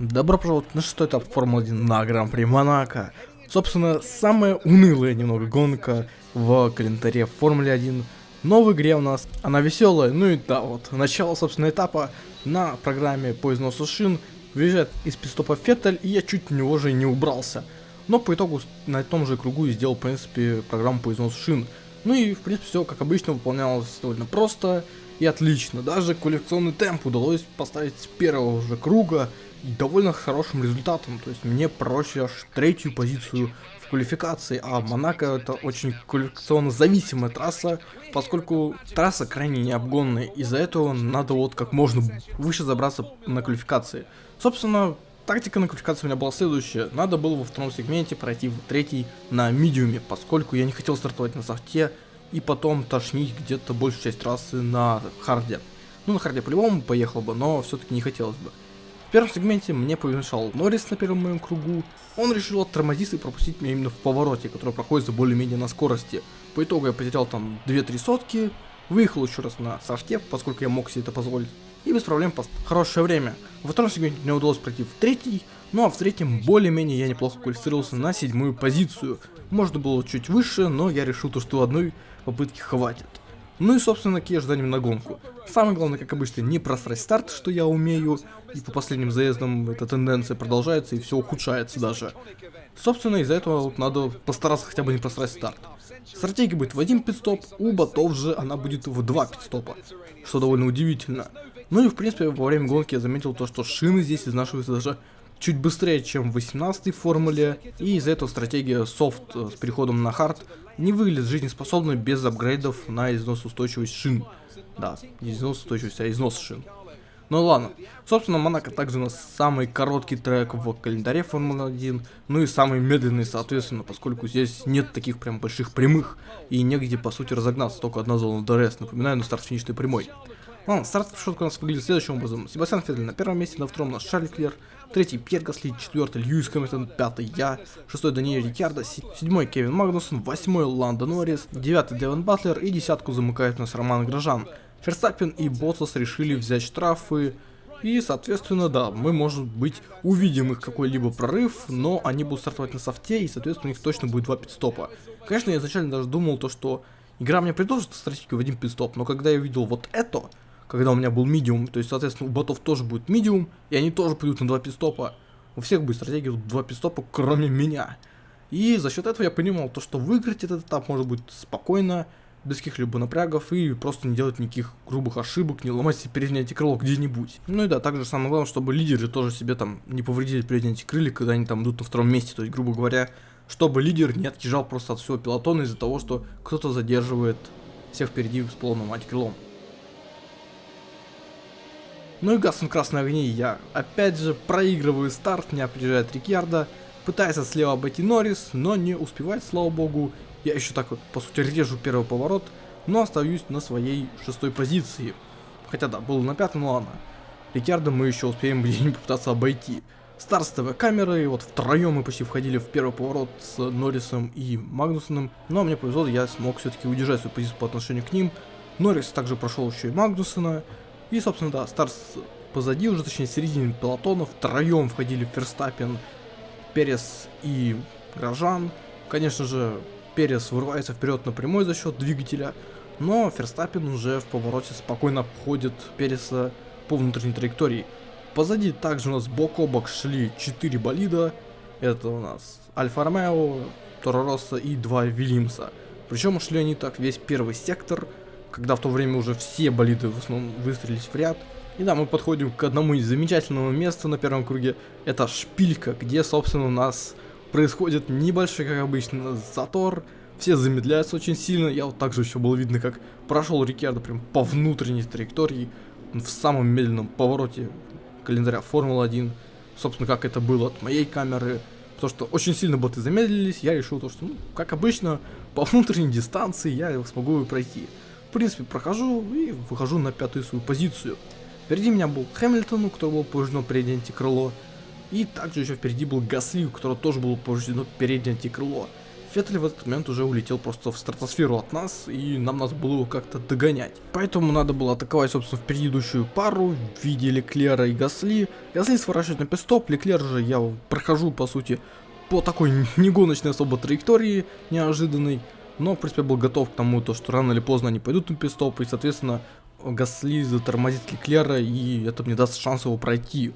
Добро пожаловать на шестой этап Формулы-1 на Гран-при Монако. Собственно, самая унылая немного гонка в календаре Формулы 1. Но в игре у нас она веселая. Ну и да, вот, начало, собственно, этапа на программе по износу шин. Выезжает из пистопа Феттель, и я чуть в него же не убрался. Но по итогу на том же кругу и сделал, в принципе, программу по износу шин. Ну и, в принципе, все как обычно выполнялось довольно просто и отлично. Даже коллекционный темп удалось поставить с первого же круга довольно хорошим результатом. То есть мне проще аж третью позицию в квалификации, а Монако это очень коллекционно зависимая трасса, поскольку трасса крайне необгонная, из-за этого надо вот как можно выше забраться на квалификации. Собственно, тактика на квалификации у меня была следующая. Надо было во втором сегменте пройти в третий на медиуме, поскольку я не хотел стартовать на софте и потом тошнить где-то большую часть трассы на харде. Ну, на харде по-любому поехал бы, но все-таки не хотелось бы. В первом сегменте мне помешал Норрис на первом моем кругу. Он решил оттормозиться и пропустить меня именно в повороте, который проходит за более-менее на скорости. По итогу я потерял там 2-3 сотки, выехал еще раз на софте, поскольку я мог себе это позволить. И без проблем пост хорошее время. Во втором сегменте мне удалось пройти в третий, ну а в третьем более-менее я неплохо квалифицировался на седьмую позицию. Можно было чуть выше, но я решил то, что одной попытки хватит. Ну и, собственно, какие ожидания на гонку. Самое главное, как обычно, не просрать старт, что я умею, и по последним заездам эта тенденция продолжается, и все ухудшается даже. Собственно, из-за этого вот надо постараться хотя бы не просрать старт. Стратегия будет в один пидстоп, у ботов же она будет в два пидстопа, что довольно удивительно. Ну и, в принципе, во время гонки я заметил то, что шины здесь изнашиваются даже чуть быстрее, чем в 18 формуле, и из-за этого стратегия софт с переходом на хард не выглядит жизнеспособной без апгрейдов на износоустойчивость шин. Да, не износоустойчивость, а износ шин. Ну ладно. Собственно, Монако также у нас самый короткий трек в календаре Формулы 1, ну и самый медленный, соответственно, поскольку здесь нет таких прям больших прямых, и негде, по сути, разогнаться, только одна зона DRS, напоминаю, на старт финишной прямой. Ладно, старт решетка у нас выглядит следующим образом. Себастьян Феттель на первом месте, на втором у нас Шарль Леклер, третий Пьер Гасли, четвертый Льюис Хэмилтон, пятый я, шестой Даниэль Рикьярдо, седьмой Кевин Магнусон, восьмой Ландо Норрис, девятый Девон Батлер. И десятку замыкает нас Роман Грожан. Ферстаппен и Боттас решили взять штрафы, и, соответственно, да, мы, может быть, увидим их какой-либо прорыв, но они будут стартовать на софте, и, соответственно, у них точно будет два пит-стопа. Конечно, я изначально даже думал то, что игра мне предложит стратегию в один пидстоп, но когда я увидел вот это, когда у меня был медиум, то есть, соответственно, у ботов тоже будет медиум, и они тоже пойдут на два пистопа. У всех будет стратегия два пистопа, кроме меня. И за счет этого я понимал, то, что выиграть этот этап может быть спокойно, без каких-либо напрягов и просто не делать никаких грубых ошибок, не ломать себе переднее антикрыло где-нибудь. Ну и да, также самое главное, чтобы лидеры тоже себе там не повредили переднее антикрылья, когда они там идут на втором месте, то есть, грубо говоря, чтобы лидер не отъезжал просто от всего пилотона из-за того, что кто-то задерживает всех впереди с полным антикрылом. Ну и гаснут красные огни, я опять же проигрываю старт, меня опережает Рикьярдо, пытается слева обойти Норрис, но не успевает, слава богу. Я еще так вот, по сути, режу первый поворот, но остаюсь на своей шестой позиции. Хотя да, был на пятом, ну ладно. Рикьярдо мы еще успеем где-нибудь попытаться обойти. Старт с ТВ-камерой, вот втроем мы почти входили в первый поворот с Норрисом и Магнусоном, но мне повезло, я смог все-таки удержать свою позицию по отношению к ним. Норрис также прошел еще и Магнусона, и, собственно, да, Старс позади уже, точнее, середине пелотона, втроем входили Ферстаппин, Перес и Грожан. Конечно же, Перес вырывается вперед напрямую за счет двигателя, но Ферстаппин уже в повороте спокойно обходит Переса по внутренней траектории. Позади также у нас бок о бок шли 4 болида. Это у нас Альфа Ромео, Торо Росса и 2 Вильямса. Причем шли они так весь первый сектор, когда в то время уже все болиды в основном выстрелились в ряд. И да, мы подходим к одному из замечательного места на первом круге. Это шпилька, где, собственно, у нас происходит небольшой, как обычно, затор. Все замедляются очень сильно. Я вот также еще было видно, как прошел Рикьярдо прям по внутренней траектории, в самом медленном повороте календаря Формулы-1. Собственно, как это было от моей камеры. Потому что очень сильно боты замедлились, я решил то, что, ну, как обычно, по внутренней дистанции я смогу пройти. В принципе, прохожу и выхожу на пятую свою позицию. Впереди меня был Хэмилтон, у которого было повреждено переднее антикрыло. И также еще впереди был Гасли, у которого тоже было повреждено переднее антикрыло. Феттель в этот момент уже улетел просто в стратосферу от нас, и нам надо было его как-то догонять. Поэтому надо было атаковать, собственно, в предыдущую пару в виде Леклера и Гасли. Гасли сворачивает на пистоп, Леклер же я прохожу, по сути, по такой негоночной особо траектории, неожиданной. Но, в принципе, был готов к тому, то, что рано или поздно они пойдут на пистоп, и, соответственно, Гасли затормозит Леклера, и это мне даст шанс его пройти.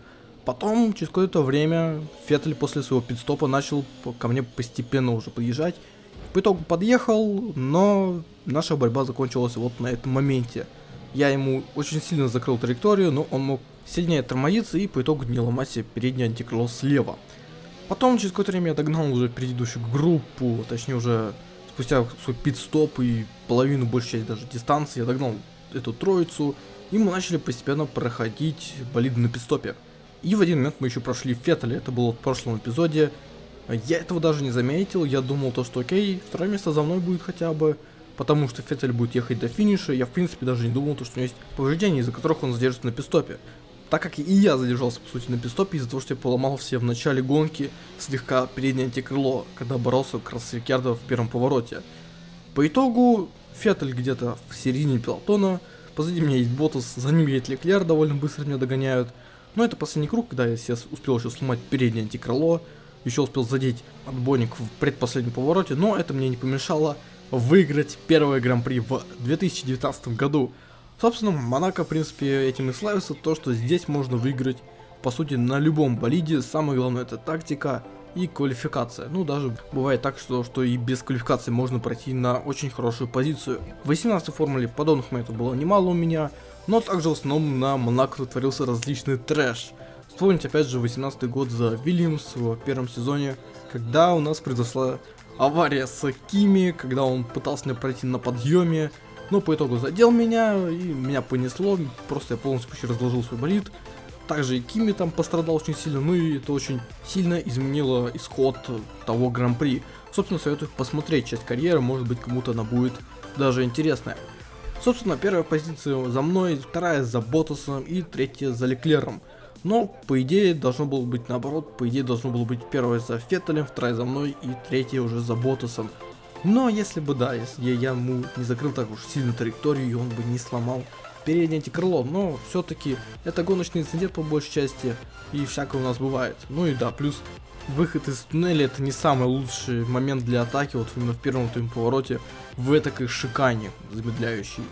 Потом, через какое-то время, Феттель после своего пидстопа начал ко мне постепенно уже подъезжать. По итогу подъехал, но наша борьба закончилась вот на этом моменте. Я ему очень сильно закрыл траекторию, но он мог сильнее тормозиться и по итогу не ломать себе переднее антикрыло слева. Потом, через какое-то время я догнал уже предыдущую группу, точнее уже спустя свой пит-стоп и половину, большей части даже дистанции, я догнал эту троицу, и мы начали постепенно проходить болиды на пит-стопе. И в один момент мы еще прошли Феттеля, это было в прошлом эпизоде. Я этого даже не заметил, я думал то, что окей, второе место за мной будет хотя бы, потому что Феттель будет ехать до финиша, я в принципе даже не думал, то, что у него есть повреждения, из-за которых он задержится на пистопе. Так как и я задержался, по сути, на пистопе из-за того, что я поломал все в начале гонки слегка переднее антикрыло, когда боролся как раз с Рикардо в первом повороте. По итогу, Феттель где-то в середине пилотона, позади меня есть Ботас, за ним едет Леклер, довольно быстро меня догоняют, но это последний круг, когда я себе успел еще сломать переднее антикрыло, еще успел задеть отбойник в предпоследнем повороте, но это мне не помешало выиграть первое гран-при в 2019 году. Собственно, Монако, в принципе, этим и славится, то, что здесь можно выиграть, по сути, на любом болиде. Самое главное это тактика и квалификация. Ну, даже бывает так, что, что и без квалификации можно пройти на очень хорошую позицию. В 18 формуле подобных моментов было немало у меня, но также в основном на Монако творился различный трэш. Вспомните опять же 18 год за Вильямс в первом сезоне, когда у нас произошла авария с Кими, когда он пытался меня пройти на подъеме, но по итогу задел меня, и меня понесло, просто я полностью разложил свой болид. Также и Кими там пострадал очень сильно, ну и это очень сильно изменило исход того гран-при. Собственно, советую посмотреть часть карьеры, может быть кому-то она будет даже интересная. Собственно, первая позиция за мной, вторая за Ботасом и третья за Леклером. Но, по идее, должно было быть наоборот, по идее, должно было быть первая за Феттелем, вторая за мной и третья уже за Ботасом. Но если бы, да, если я, ему не закрыл так уж сильно траекторию, и он бы не сломал переднее антикрыло, но все-таки это гоночный инцидент по большей части, и всякое у нас бывает. Ну и да, плюс выход из туннеля это не самый лучший момент для атаки, вот именно в первом твоем повороте, в этой шикане замедляющий.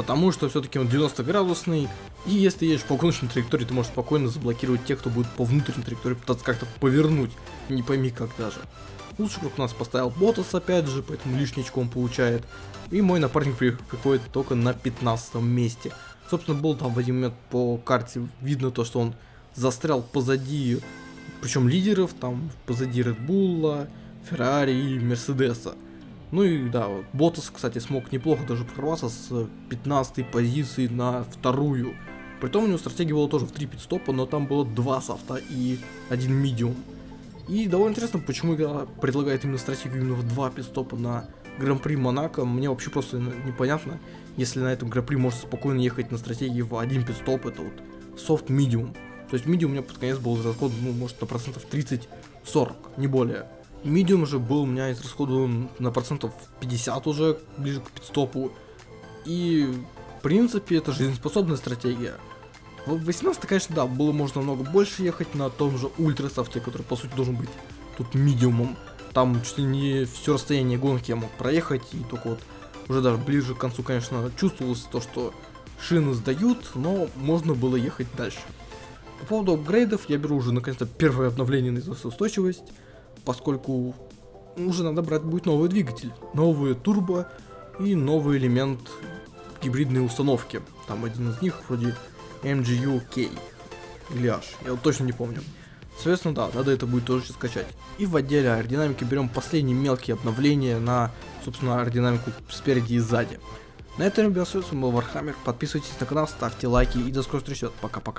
Потому что все-таки он 90 градусный, и если едешь по гоночной траектории, ты можешь спокойно заблокировать тех, кто будет по внутренней траектории пытаться как-то повернуть, не пойми как даже. Лучший круг у нас поставил Ботас опять же, поэтому лишний очко он получает. И мой напарник приходит только на 15 месте. Собственно, был там в один момент по карте видно то, что он застрял позади причем лидеров там позади Red Bull, Ferrari и Мерседеса. Ну и да, Ботас, кстати, смог неплохо даже прорваться с 15 позиции на вторую. Притом у него стратегия была тоже в 3 пидстопа, но там было 2 софта и один медиум. И довольно интересно, почему игра предлагает именно стратегию именно в 2 пидстопа на Гран-при Монако. Мне вообще просто непонятно, если на этом Гран-при можно спокойно ехать на стратегии в один пидстоп, это вот софт медиум. То есть медиум у меня под конец был израсходован, ну, может, на процентов 30-40, не более. Медиум же был у меня израсходован на процентов 50 уже, ближе к пидстопу. И, в принципе, это жизнеспособная стратегия. В 18 конечно, да, было можно намного больше ехать на том же ультрасофте, который, по сути, должен быть тут медиумом. Там чуть ли не все расстояние гонки я мог проехать, и только вот уже даже ближе к концу, конечно, чувствовалось то, что шины сдают, но можно было ехать дальше. По поводу апгрейдов, я беру уже наконец-то первое обновление на износоустойчивость, поскольку уже надо брать будет новый двигатель, новые турбо и новый элемент гибридной установки. Там один из них вроде MGU-K или H, я вот точно не помню. Соответственно, да, надо это будет тоже скачать. И в отделе аэродинамики берем последние мелкие обновления на, собственно, аэродинамику спереди и сзади. На этом, ребят, все, с вами был Вархаммер. Подписывайтесь на канал, ставьте лайки и до скорых встреч. Пока-пока.